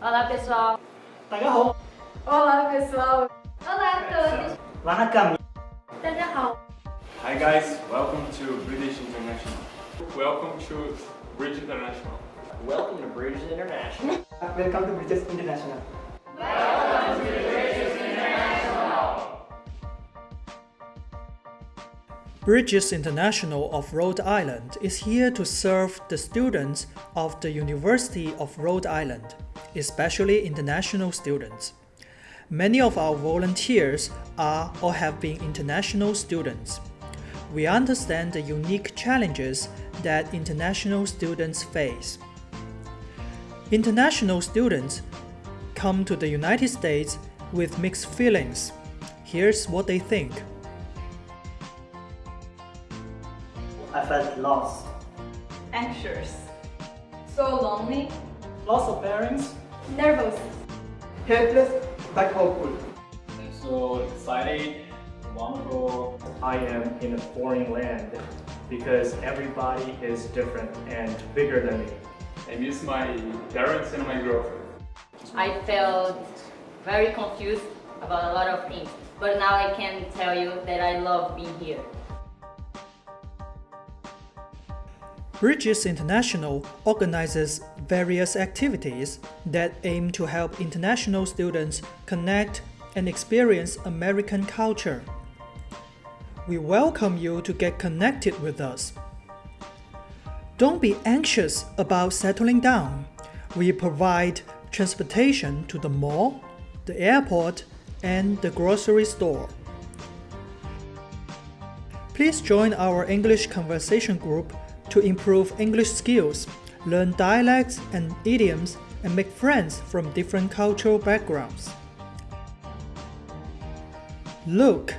Olá, pessoal. Tagahou. Olá, pessoal. Olá a todos. Lá na cama. Hi, guys. Welcome to British International. Welcome to British International. Welcome to British International. Welcome to British International. Bridges International of Rhode Island is here to serve the students of the University of Rhode Island, especially international students. Many of our volunteers are or have been international students. We understand the unique challenges that international students face. International students come to the United States with mixed feelings. Here's what they think. I felt lost. Anxious. So lonely. Loss of parents. Nervous. Helpless but hopeful. I'm so excited, wonderful. I am in a foreign land because everybody is different and bigger than me. I miss my parents and my girlfriend. I felt very confused about a lot of things, but now I can tell you that I love being here. Bridges International organizes various activities that aim to help international students connect and experience American culture. We welcome you to get connected with us. Don't be anxious about settling down. We provide transportation to the mall, the airport, and the grocery store. Please join our English conversation group to improve English skills, learn dialects and idioms, and make friends from different cultural backgrounds. Look,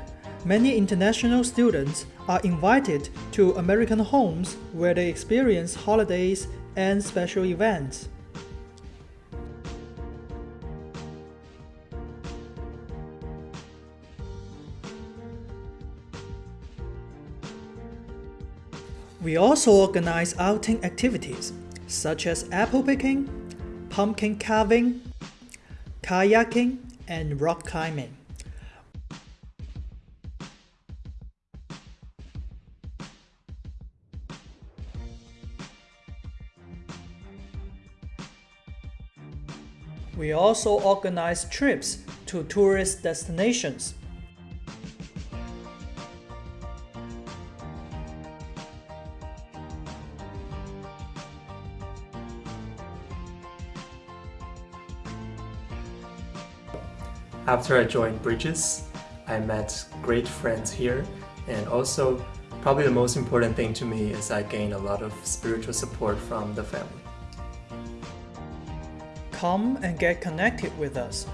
many international students are invited to American homes where they experience holidays and special events. We also organize outing activities such as apple picking, pumpkin carving, kayaking, and rock climbing. We also organize trips to tourist destinations. After I joined Bridges, I met great friends here and also probably the most important thing to me is I gained a lot of spiritual support from the family. Come and get connected with us.